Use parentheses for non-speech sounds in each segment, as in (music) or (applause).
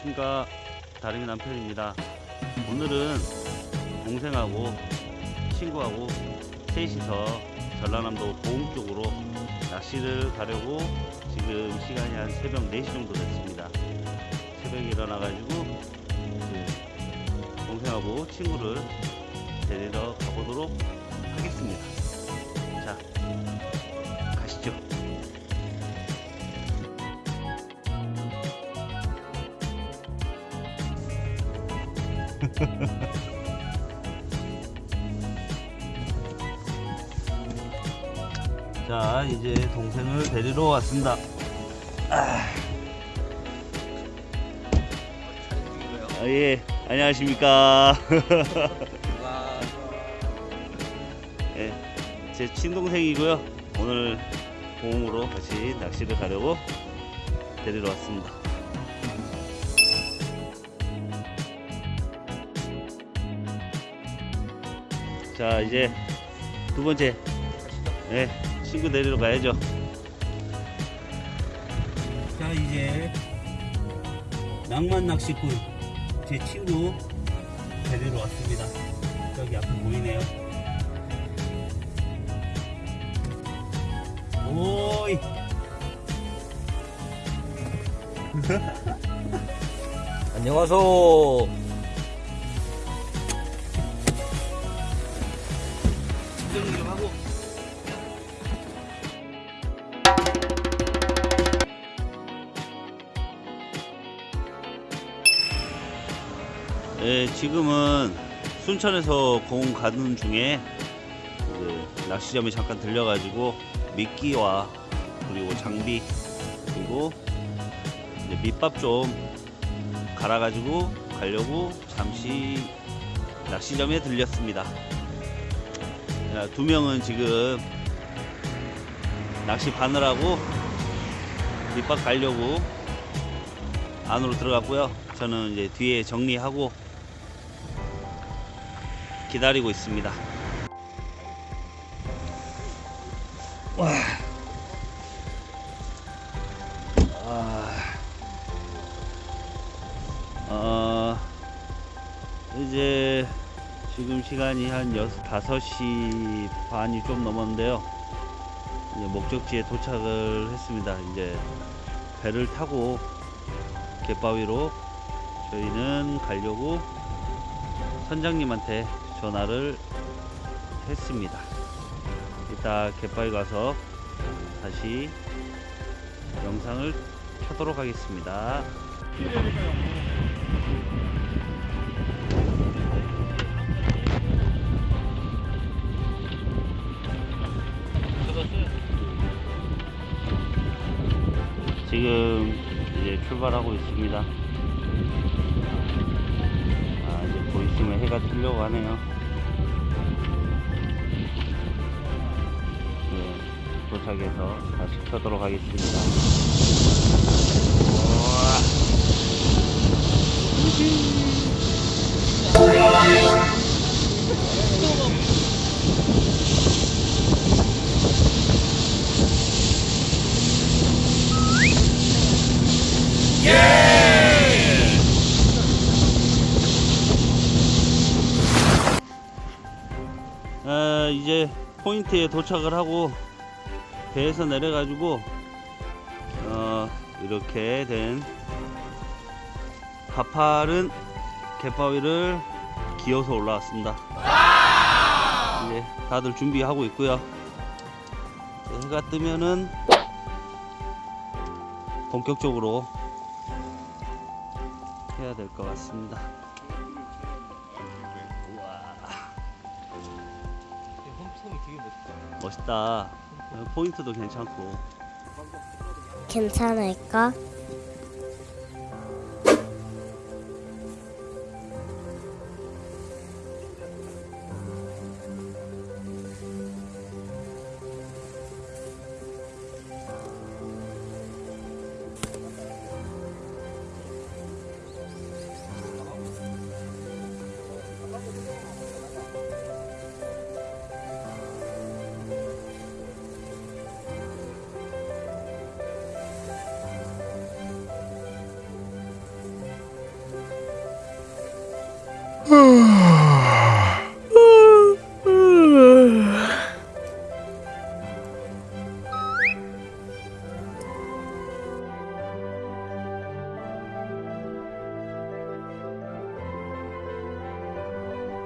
안녕하십니까. 다름이 남편입니다. 오늘은 동생하고 친구하고 셋이서 전라남도 보흥 쪽으로 낚시를 가려고 지금 시간이 한 새벽 4시 정도 됐습니다. 새벽에 일어나 가지고 그 동생하고 친구를 데리러 가보도록 하겠습니다. 자 (laughs) 자 이제 동생을 데리러 왔습니다. 아, 예. 안녕하십니까. (laughs) 예, 제 친동생이고요. 오늘 보험으로 같이 낚시를 가려고 데리러 왔습니다 자 이제 두 번째. 예, 친구 데리러 가야죠. 자 이제 낭만 낚시꾼 제 친구 데리러 왔습니다. 저기 앞에 보이네요. 오이. 안녕하세요. 예, 지금은 순천에서 공 가는 중에 낚시점에 잠깐 들려가지고 미끼와 그리고 장비 그리고 밑밥 좀 갈아가지고 가려고 잠시 낚시점에 들렸습니다. 자, 두 명은 지금 낚시 바느라고 밑밥 가려고 안으로 들어갔고요. 저는 이제 뒤에 정리하고 기다리고 있습니다. 와. 아. 어, 이제 지금 시간이 한 6, 5시 반이 좀 넘었는데요. 이제 목적지에 도착을 했습니다. 이제 배를 타고 갯바위로 저희는 가려고 선장님한테 전화를 했습니다. 이따 갯바위 가서 다시 영상을 켜도록 하겠습니다. 지금 이제 출발하고 있습니다. 아, 이제 보이시면 해가 뜨려고 하네요. 네, 도착해서 다시 켜도록 하겠습니다. 포인트에 도착을 하고 배에서 내려 가지고 어, 이렇게 된 가파른 갯바위를 기어서 올라왔습니다. 이제 다들 준비하고 있고요. 해가 뜨면은 본격적으로 해야 될 것 같습니다. 멋있다. 어, 포인트도 괜찮고. 괜찮을까?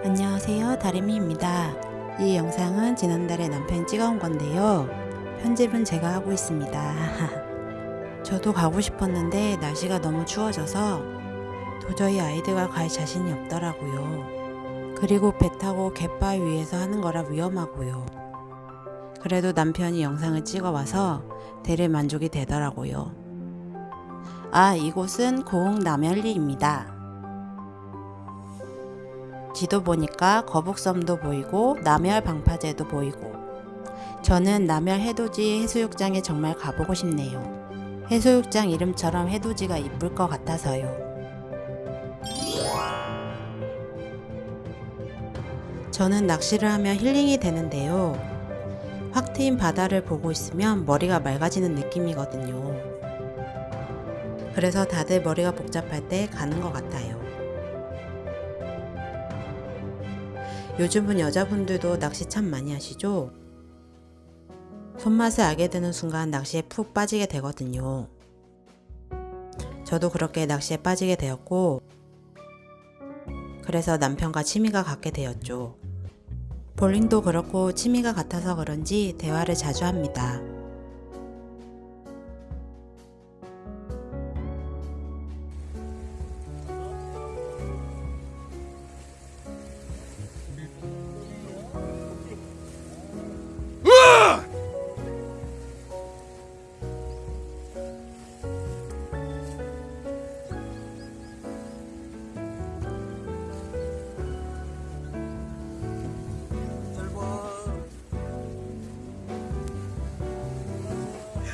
안녕하세요. 다리미입니다. 이 영상은 지난달에 남편이 찍어온 건데요. 편집은 제가 하고 있습니다. (laughs) 저도 가고 싶었는데 날씨가 너무 추워져서 도저히 아이들과 갈 자신이 없더라고요. 그리고 배 타고 갯바위 위에서 하는 거라 위험하고요. 그래도 남편이 영상을 찍어와서 대리 만족이 되더라고요. 아 이곳은 고흥 남열리입니다 지도 보니까 거북섬도 보이고 남열 방파제도 보이고 저는 남열 해돋이 해수욕장에 정말 가보고 싶네요. 해수욕장 이름처럼 해돋이가 이쁠 것 같아서요. 저는 낚시를 하면 힐링이 되는데요. 확 트인 바다를 보고 있으면 머리가 맑아지는 느낌이거든요. 그래서 다들 머리가 복잡할 때 가는 것 같아요. 요즘은 여자분들도 낚시 참 많이 하시죠? 손맛을 알게 되는 순간 낚시에 푹 빠지게 되거든요. 저도 그렇게 낚시에 빠지게 되었고, 그래서 남편과 취미가 같게 되었죠. 볼링도 그렇고 취미가 같아서 그런지 대화를 자주 합니다.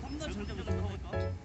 겁나 절대 못 먹을까?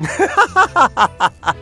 와. (laughs) 야.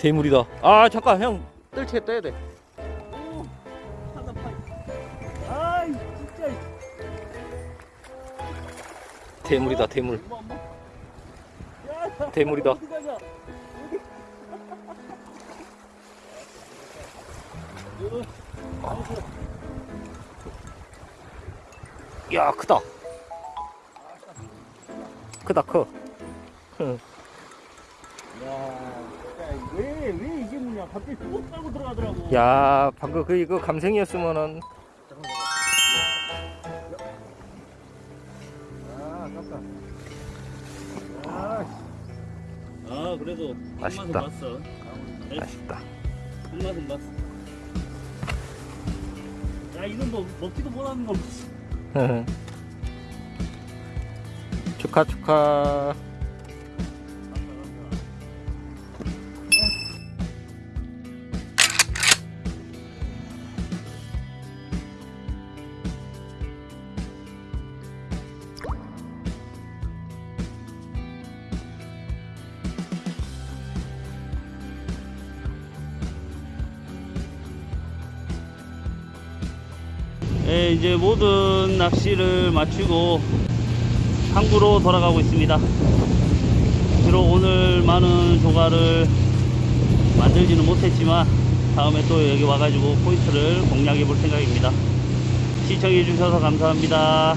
대물이다. 아, 잠깐 형. 뜰채 떠야 돼. 아이. 대물이다, 대물. 대물이다. 야, 크다. 크다, 커. 야 왜 왜 이게 뭐냐? 갑자기 뚝 따고 들어가더라고. 야, 방금 그 이거 감생이었으면은 아 그래도 맛있다. 한 맛은 봤어. 맛있다. 한 맛은 봤어. 야 이건 뭐 먹지도 못하는 거. (laughs) 축하, 축하. 예, 이제 모든 낚시를 마치고 항구로 돌아가고 있습니다. 비록 오늘 많은 조가를 만들지는 못했지만 다음에 또 여기 와가지고 포인트를 공략해 볼 생각입니다. 시청해 주셔서 감사합니다.